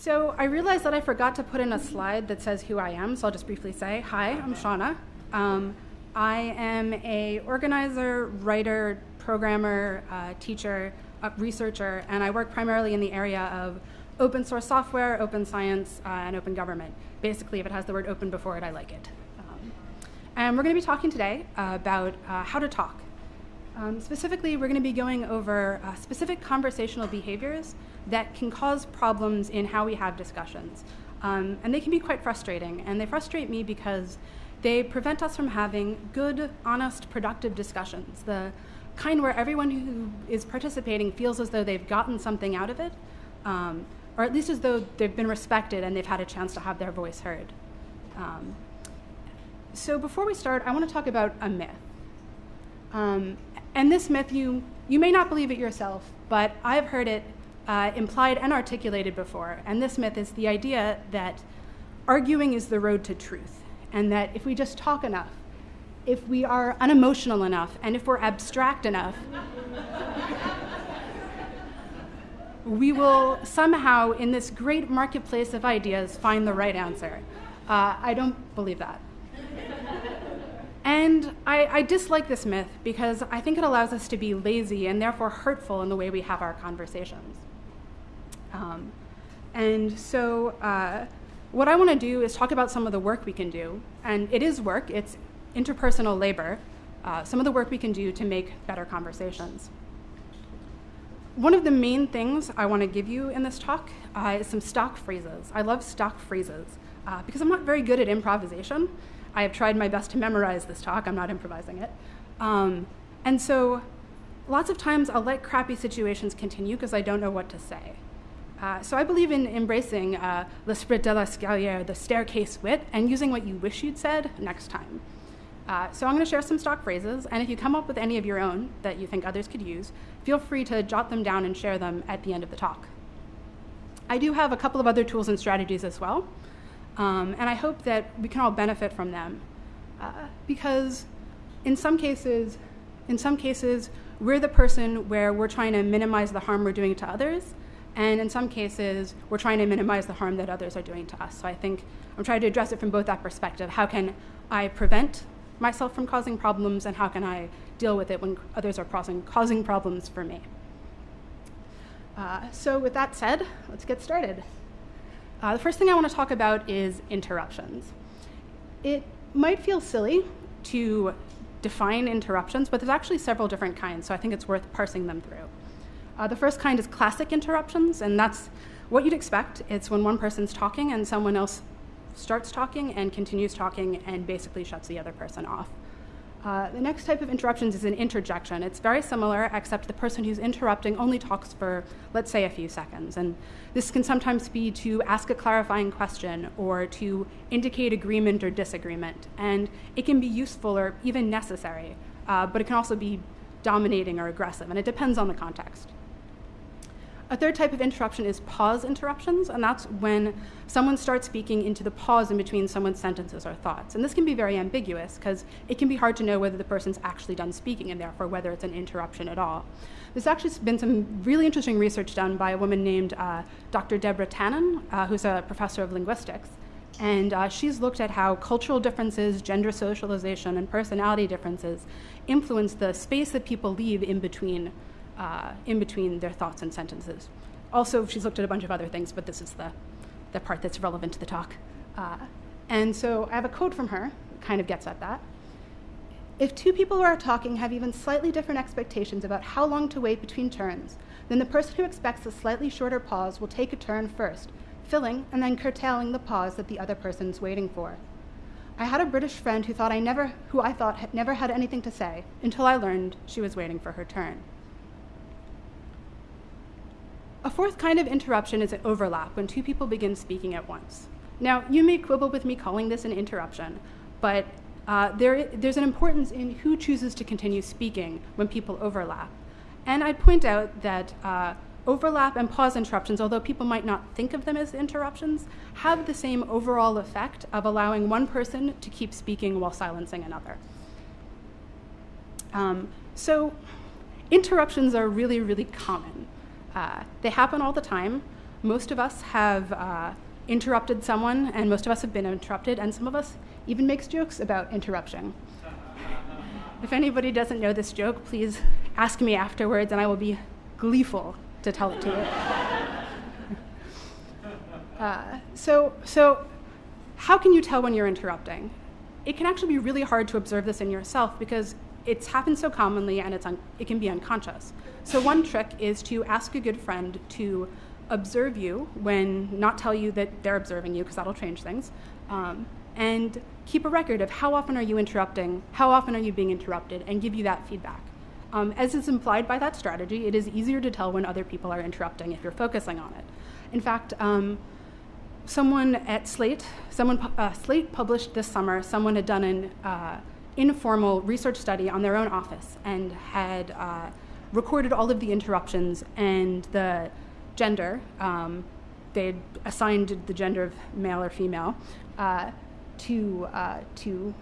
So I realized that I forgot to put in a slide that says who I am, so I'll just briefly say, hi, I'm Shauna. Um, I am a organizer, writer, programmer, uh, teacher, uh, researcher, and I work primarily in the area of open source software, open science, uh, and open government. Basically, if it has the word open before it, I like it. Um, and we're going to be talking today about uh, how to talk. Um, specifically, we're going to be going over uh, specific conversational behaviors that can cause problems in how we have discussions. Um, and they can be quite frustrating. And they frustrate me because they prevent us from having good, honest, productive discussions. The kind where everyone who is participating feels as though they've gotten something out of it, um, or at least as though they've been respected and they've had a chance to have their voice heard. Um, so before we start, I want to talk about a myth. Um, and this myth, you, you may not believe it yourself, but I've heard it uh, implied and articulated before. And this myth is the idea that arguing is the road to truth, and that if we just talk enough, if we are unemotional enough, and if we're abstract enough, we will somehow, in this great marketplace of ideas, find the right answer. Uh, I don't believe that. And I, I, dislike this myth because I think it allows us to be lazy and therefore hurtful in the way we have our conversations. Um, and so, uh, what I want to do is talk about some of the work we can do. And it is work, it's interpersonal labor, uh, some of the work we can do to make better conversations. One of the main things I want to give you in this talk uh, is some stock phrases. I love stock phrases uh, because I'm not very good at improvisation. I have tried my best to memorize this talk, I'm not improvising it. Um, and so, lots of times I'll let crappy situations continue because I don't know what to say. Uh, so I believe in embracing uh, l'esprit de l'escalier, the staircase wit, and using what you wish you'd said next time. Uh, so I'm going to share some stock phrases, and if you come up with any of your own that you think others could use, feel free to jot them down and share them at the end of the talk. I do have a couple of other tools and strategies as well, um, and I hope that we can all benefit from them, uh, because in some cases, in some cases, we're the person where we're trying to minimize the harm we're doing to others, and in some cases, we're trying to minimize the harm that others are doing to us. So I think I'm trying to address it from both that perspective. How can I prevent myself from causing problems, and how can I deal with it when others are causing, causing problems for me? Uh, so, with that said, let's get started. Uh, the first thing I want to talk about is interruptions. It might feel silly to define interruptions, but there's actually several different kinds, so I think it's worth parsing them through. Uh, the first kind is classic interruptions, and that's what you'd expect. It's when one person's talking and someone else starts talking and continues talking and basically shuts the other person off. Uh, the next type of interruptions is an interjection. It's very similar, except the person who's interrupting only talks for, let's say, a few seconds. And this can sometimes be to ask a clarifying question or to indicate agreement or disagreement. And it can be useful or even necessary, uh, but it can also be dominating or aggressive, and it depends on the context. A third type of interruption is pause interruptions, and that's when someone starts speaking into the pause in between someone's sentences or thoughts. And this can be very ambiguous because it can be hard to know whether the person's actually done speaking and therefore whether it's an interruption at all. There's actually been some really interesting research done by a woman named uh, Dr. Deborah Tannen, uh, who's a professor of linguistics. And uh, she's looked at how cultural differences, gender socialization, and personality differences influence the space that people leave in between uh, in between their thoughts and sentences. Also, she's looked at a bunch of other things, but this is the, the part that's relevant to the talk. Uh, and so I have a quote from her, kind of gets at that. If two people who are talking have even slightly different expectations about how long to wait between turns, then the person who expects a slightly shorter pause will take a turn first, filling and then curtailing the pause that the other person's waiting for. I had a British friend who thought I never who I thought had never had anything to say until I learned she was waiting for her turn. A fourth kind of interruption is an overlap, when two people begin speaking at once. Now, you may quibble with me calling this an interruption, but uh, there, there's an importance in who chooses to continue speaking when people overlap. And I'd point out that uh, overlap and pause interruptions, although people might not think of them as interruptions, have the same overall effect of allowing one person to keep speaking while silencing another. Um, so, interruptions are really, really common. Uh, they happen all the time. most of us have uh, interrupted someone, and most of us have been interrupted, and some of us even makes jokes about interruption. if anybody doesn't know this joke, please ask me afterwards, and I will be gleeful to tell it to you. uh, so, so, how can you tell when you're interrupting? It can actually be really hard to observe this in yourself because it's happened so commonly and it's it can be unconscious. So, one trick is to ask a good friend to observe you when not tell you that they're observing you because that'll change things um, and keep a record of how often are you interrupting how often are you being interrupted and give you that feedback um, as is implied by that strategy it is easier to tell when other people are interrupting if you're focusing on it in fact um, someone at slate someone uh, slate published this summer someone had done an uh, informal research study on their own office and had uh, recorded all of the interruptions and the gender. Um, they assigned the gender of male or female uh, to, uh, to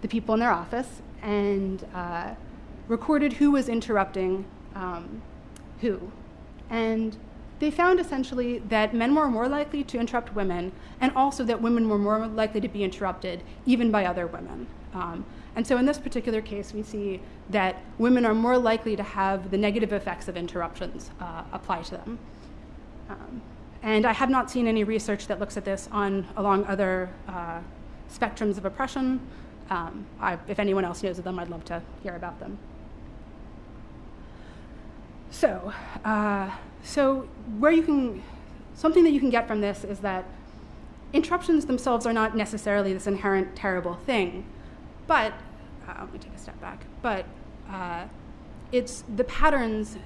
the people in their office and uh, recorded who was interrupting um, who. And they found essentially that men were more likely to interrupt women and also that women were more likely to be interrupted even by other women. Um, and so in this particular case, we see that women are more likely to have the negative effects of interruptions uh, apply to them. Um, and I have not seen any research that looks at this on along other uh, spectrums of oppression. Um, I, if anyone else knows of them, I'd love to hear about them. So, uh, so where you can, something that you can get from this is that interruptions themselves are not necessarily this inherent terrible thing, but uh, let me take a step back. But uh, it's the patterns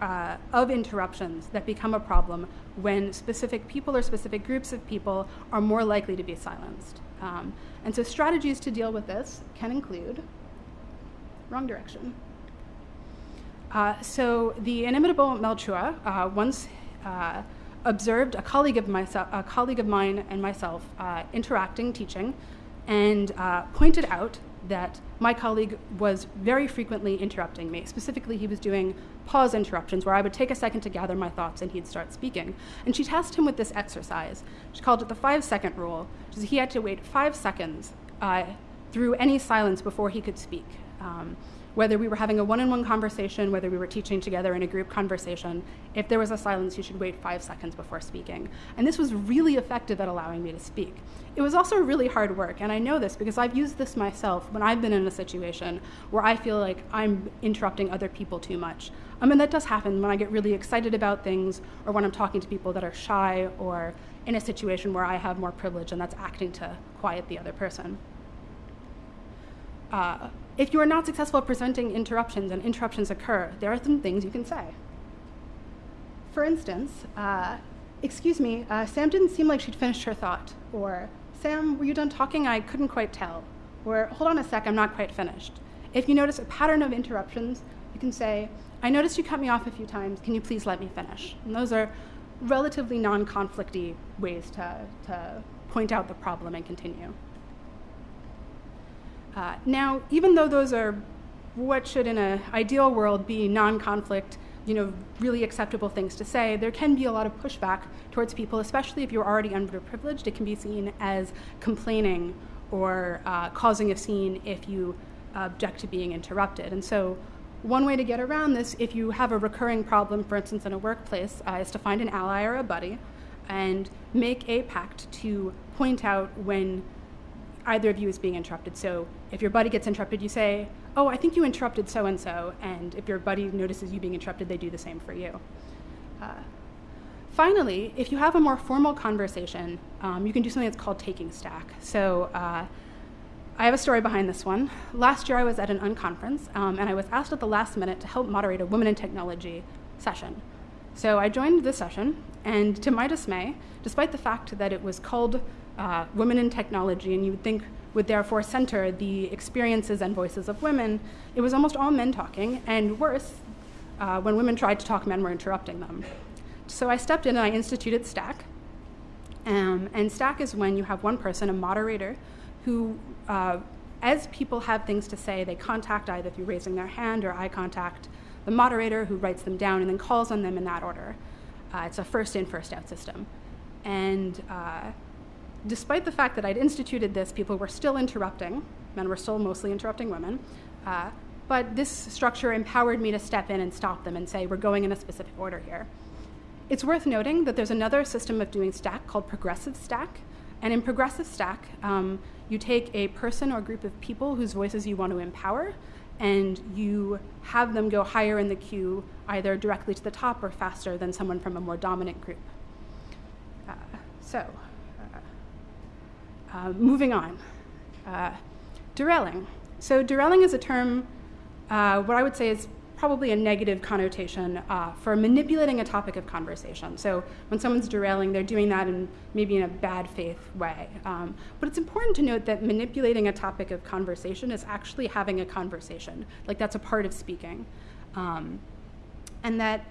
uh, of interruptions that become a problem when specific people or specific groups of people are more likely to be silenced. Um, and so strategies to deal with this can include wrong direction. Uh, so the inimitable Mel uh, once uh, observed a colleague of myself, a colleague of mine and myself uh, interacting, teaching, and uh, pointed out that my colleague was very frequently interrupting me. Specifically, he was doing pause interruptions where I would take a second to gather my thoughts and he'd start speaking. And she tasked him with this exercise. She called it the five second rule, which is he had to wait five seconds uh, through any silence before he could speak. Um, whether we were having a one on one conversation, whether we were teaching together in a group conversation, if there was a silence, you should wait five seconds before speaking. And this was really effective at allowing me to speak. It was also really hard work, and I know this because I've used this myself when I've been in a situation where I feel like I'm interrupting other people too much. I mean, that does happen when I get really excited about things or when I'm talking to people that are shy or in a situation where I have more privilege and that's acting to quiet the other person. Uh, if you are not successful at presenting interruptions and interruptions occur, there are some things you can say. For instance, uh, excuse me, uh, Sam didn't seem like she'd finished her thought. Or, Sam, were you done talking? I couldn't quite tell. Or, hold on a sec, I'm not quite finished. If you notice a pattern of interruptions, you can say, I noticed you cut me off a few times. Can you please let me finish? And those are relatively non conflicty ways to, to point out the problem and continue. Uh, now, even though those are what should in an ideal world be non-conflict, you know, really acceptable things to say, there can be a lot of pushback towards people, especially if you're already underprivileged. It can be seen as complaining or uh, causing a scene if you object to being interrupted. And so one way to get around this, if you have a recurring problem, for instance, in a workplace, uh, is to find an ally or a buddy and make a pact to point out when either of you is being interrupted. So if your buddy gets interrupted, you say, Oh, I think you interrupted so and so. And if your buddy notices you being interrupted, they do the same for you. Uh, finally, if you have a more formal conversation, um, you can do something that's called taking stack. So uh, I have a story behind this one. Last year, I was at an unconference, um, and I was asked at the last minute to help moderate a Women in Technology session. So I joined the session, and to my dismay, despite the fact that it was called uh, women in technology, and you would think would therefore center the experiences and voices of women, it was almost all men talking, and worse, uh, when women tried to talk, men were interrupting them. So I stepped in and I instituted Stack. Um, and Stack is when you have one person, a moderator, who, uh, as people have things to say, they contact either through raising their hand or eye contact the moderator who writes them down and then calls on them in that order. Uh, it's a first in, first out system. And uh, despite the fact that I'd instituted this, people were still interrupting. Men were still mostly interrupting women. Uh, but this structure empowered me to step in and stop them and say, we're going in a specific order here. It's worth noting that there's another system of doing stack called progressive stack. And in progressive stack, um, you take a person or group of people whose voices you want to empower, and you have them go higher in the queue, either directly to the top or faster than someone from a more dominant group. Uh, so, uh, moving on. Uh, derailing. So, derailing is a term, uh, what I would say is probably a negative connotation uh, for manipulating a topic of conversation. So when someone's derailing, they're doing that in maybe in a bad faith way. Um, but it's important to note that manipulating a topic of conversation is actually having a conversation. Like that's a part of speaking. Um, and that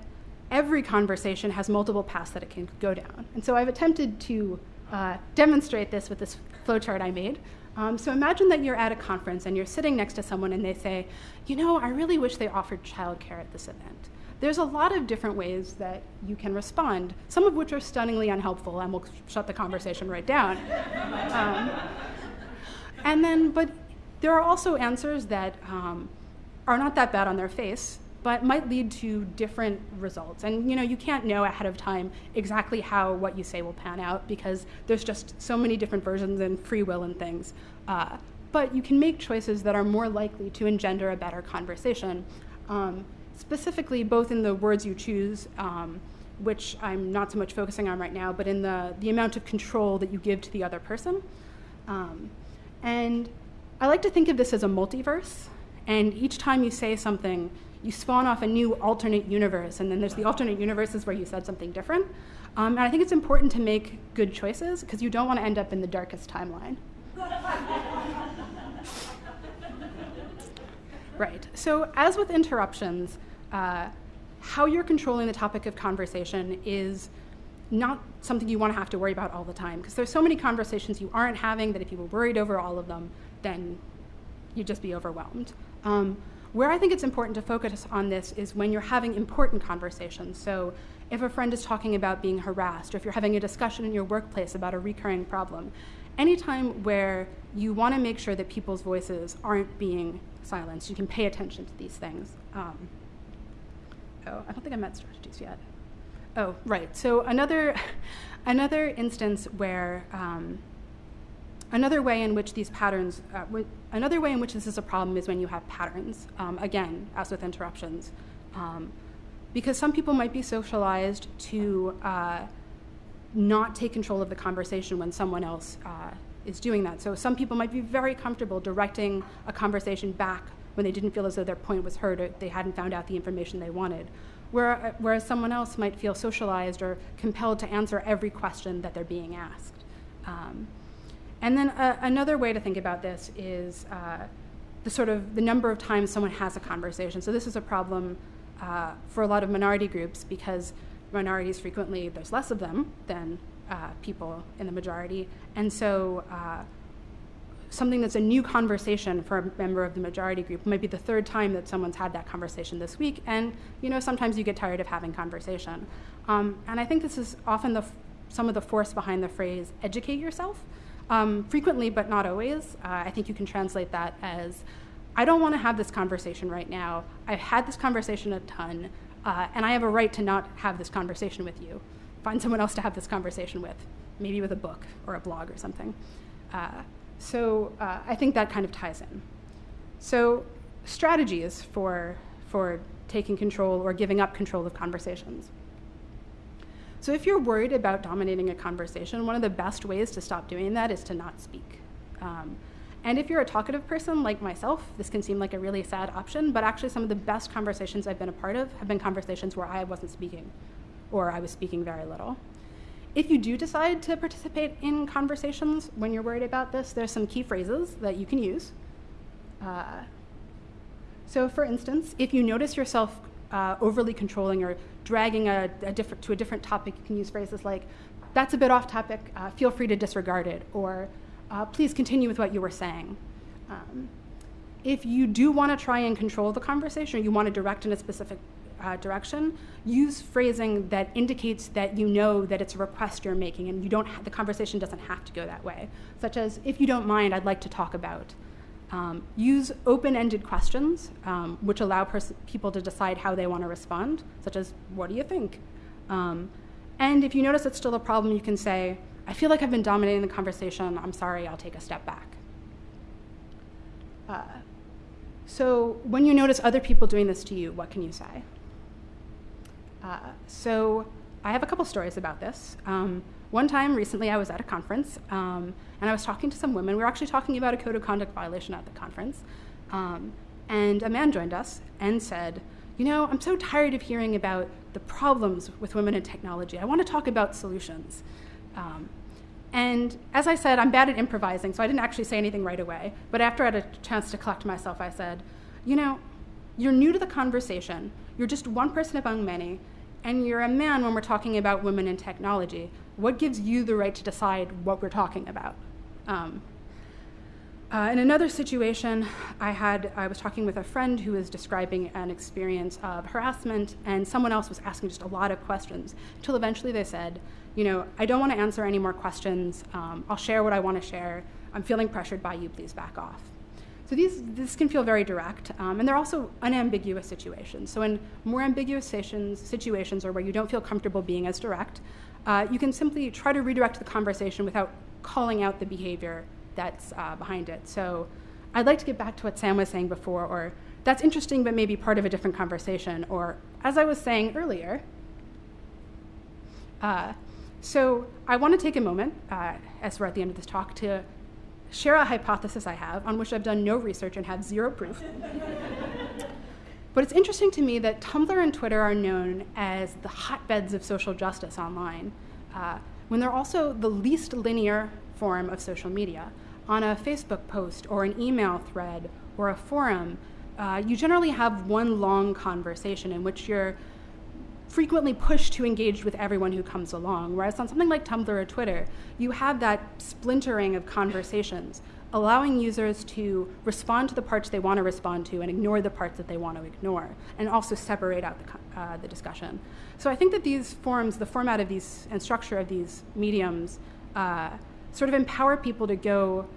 every conversation has multiple paths that it can go down. And so I've attempted to uh, demonstrate this with this flowchart I made. Um, so imagine that you're at a conference and you're sitting next to someone and they say, you know, I really wish they offered childcare at this event. There's a lot of different ways that you can respond, some of which are stunningly unhelpful, and we'll shut the conversation right down. Um, and then, but there are also answers that um, are not that bad on their face, but might lead to different results. And you know, you can't know ahead of time exactly how what you say will pan out because there's just so many different versions and free will and things. Uh, but you can make choices that are more likely to engender a better conversation. Um, specifically, both in the words you choose, um, which I'm not so much focusing on right now, but in the, the amount of control that you give to the other person. Um, and I like to think of this as a multiverse. And each time you say something, you spawn off a new alternate universe, and then there's the alternate universes where you said something different. Um, and I think it's important to make good choices because you don't want to end up in the darkest timeline. right. So, as with interruptions, uh, how you're controlling the topic of conversation is not something you want to have to worry about all the time because there's so many conversations you aren't having that if you were worried over all of them, then you'd just be overwhelmed. Um, where I think it's important to focus on this is when you're having important conversations. So, if a friend is talking about being harassed, or if you're having a discussion in your workplace about a recurring problem, anytime where you want to make sure that people's voices aren't being silenced, you can pay attention to these things. Um, oh, I don't think I met strategies yet. Oh, right. So another another instance where um, Another way in which these patterns, uh, another way in which this is a problem is when you have patterns. Um, again, as with interruptions, um, because some people might be socialized to uh, not take control of the conversation when someone else uh, is doing that. So some people might be very comfortable directing a conversation back when they didn't feel as though their point was heard or they hadn't found out the information they wanted. Uh, whereas someone else might feel socialized or compelled to answer every question that they're being asked. Um, and then uh, another way to think about this is uh, the sort of the number of times someone has a conversation. So this is a problem uh, for a lot of minority groups because minorities frequently there's less of them than uh, people in the majority, and so. Uh, something that's a new conversation for a member of the majority group might be the third time that someone's had that conversation this week and you know sometimes you get tired of having conversation um, and i think this is often the f- some of the force behind the phrase educate yourself um, frequently, but not always, uh, I think you can translate that as I don't want to have this conversation right now. I've had this conversation a ton, uh, and I have a right to not have this conversation with you. Find someone else to have this conversation with, maybe with a book or a blog or something. Uh, so uh, I think that kind of ties in. So strategies for, for taking control or giving up control of conversations. So if you're worried about dominating a conversation, one of the best ways to stop doing that is to not speak. Um, and if you're a talkative person like myself, this can seem like a really sad option, but actually, some of the best conversations I've been a part of have been conversations where I wasn't speaking or I was speaking very little. If you do decide to participate in conversations when you're worried about this, there's some key phrases that you can use. Uh, so, for instance, if you notice yourself uh, overly controlling or dragging a, a different, to a different topic, you can use phrases like, that's a bit off topic, uh, feel free to disregard it, or uh, please continue with what you were saying. Um, if you do want to try and control the conversation, or you want to direct in a specific uh, direction, use phrasing that indicates that you know that it's a request you're making and you don't the conversation doesn't have to go that way, such as, if you don't mind, I'd like to talk about. Um, use open ended questions, um, which allow people to decide how they want to respond, such as, What do you think? Um, and if you notice it's still a problem, you can say, I feel like I've been dominating the conversation. I'm sorry, I'll take a step back. Uh, so, when you notice other people doing this to you, what can you say? Uh, so, I have a couple stories about this. One time recently, I was at a conference um, and I was talking to some women. We were actually talking about a code of conduct violation at the conference. Um, and a man joined us and said, You know, I'm so tired of hearing about the problems with women in technology. I want to talk about solutions. Um, and as I said, I'm bad at improvising, so I didn't actually say anything right away. But after I had a chance to collect myself, I said, You know, you're new to the conversation. You're just one person among many, and you're a man when we're talking about women in technology what gives you the right to decide what we're talking about? Um, uh, in another situation, I had I was talking with a friend who was describing an experience of harassment, and someone else was asking just a lot of questions. Until eventually they said, "You know, I don't want to answer any more questions. Um, I'll share what I want to share. I'm feeling pressured by you. Please back off." So these this can feel very direct, um, and they're also unambiguous situations. So in more ambiguous situations, situations or where you don't feel comfortable being as direct, uh, you can simply try to redirect the conversation without calling out the behavior that's uh, behind it. So I'd like to get back to what Sam was saying before, or that's interesting, but maybe part of a different conversation, or as I was saying earlier. Uh, so I want to take a moment, uh, as we're at the end of this talk, to share a hypothesis I have on which I've done no research and have zero proof. But it's interesting to me that Tumblr and Twitter are known as the hotbeds of social justice online, uh, when they're also the least linear form of social media. On a Facebook post or an email thread or a forum, uh, you generally have one long conversation in which you're frequently pushed to engage with everyone who comes along. Whereas on something like Tumblr or Twitter, you have that splintering of conversations allowing users to respond to the parts they want to respond to and ignore the parts that they want to ignore, and also separate out the, uh, the discussion. So I think that these forums, the format of these and structure of these mediums, uh, sort of empower people to go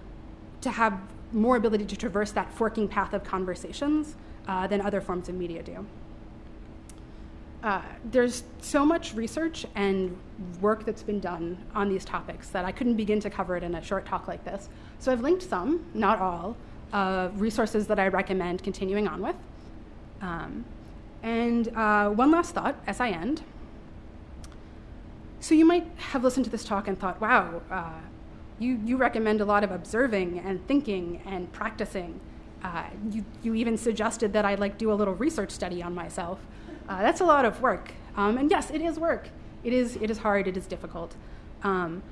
to have more ability to traverse that forking path of conversations uh, than other forms of media do. Uh, there's so much research and work that's been done on these topics that I couldn't begin to cover it in a short talk like this. So I've linked some, not all, uh, resources that I recommend continuing on with. Um, and uh, one last thought as I end. So you might have listened to this talk and thought, wow, uh, you, you recommend a lot of observing and thinking and practicing. Uh, you, you even suggested that I like do a little research study on myself. Uh, that's a lot of work. Um, and yes, it is work. It is, it is hard, it is difficult. Um,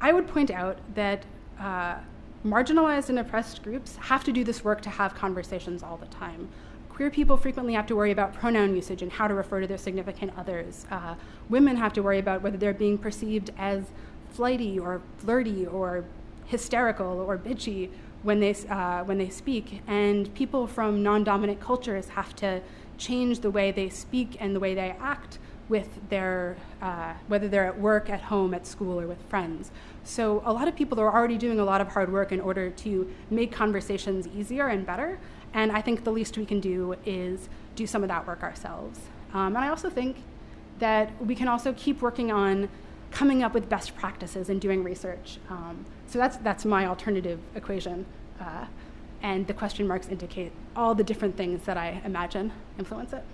I would point out that uh, marginalized and oppressed groups have to do this work to have conversations all the time. Queer people frequently have to worry about pronoun usage and how to refer to their significant others. Uh, women have to worry about whether they're being perceived as flighty or flirty or hysterical or bitchy when they, uh, when they speak. And people from non dominant cultures have to change the way they speak and the way they act with their, uh, whether they're at work, at home, at school, or with friends. So a lot of people are already doing a lot of hard work in order to make conversations easier and better. And I think the least we can do is do some of that work ourselves. Um, and I also think that we can also keep working on coming up with best practices and doing research. Um, so that's, that's my alternative equation. Uh, and the question marks indicate all the different things that I imagine influence it.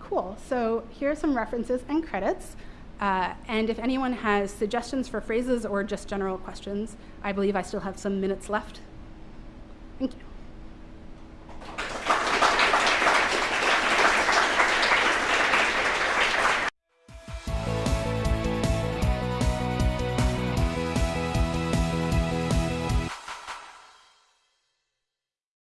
Cool, so here are some references and credits. Uh, and if anyone has suggestions for phrases or just general questions, I believe I still have some minutes left. Thank you.